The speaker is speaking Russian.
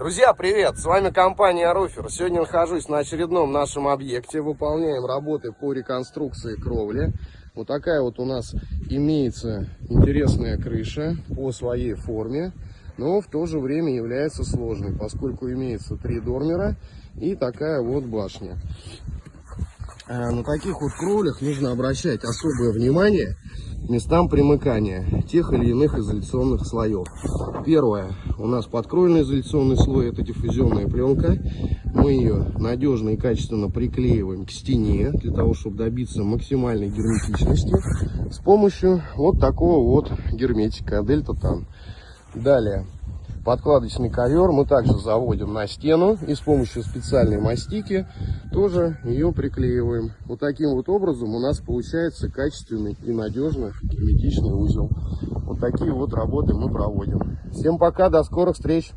Друзья, привет! С вами компания Руфер. Сегодня нахожусь на очередном нашем объекте. Выполняем работы по реконструкции кровли. Вот такая вот у нас имеется интересная крыша по своей форме, но в то же время является сложной, поскольку имеется три дормера и такая вот башня. Э, на таких вот кровлях нужно обращать особое внимание местам примыкания тех или иных изоляционных слоев. Первое. У нас подкровельный изоляционный слой, это диффузионная пленка. Мы ее надежно и качественно приклеиваем к стене, для того, чтобы добиться максимальной герметичности с помощью вот такого вот герметика Дельта Тан. Далее. Подкладочный ковер мы также заводим на стену и с помощью специальной мастики тоже ее приклеиваем. Вот таким вот образом у нас получается качественный и надежный герметичный узел. Вот такие вот работы мы проводим. Всем пока, до скорых встреч!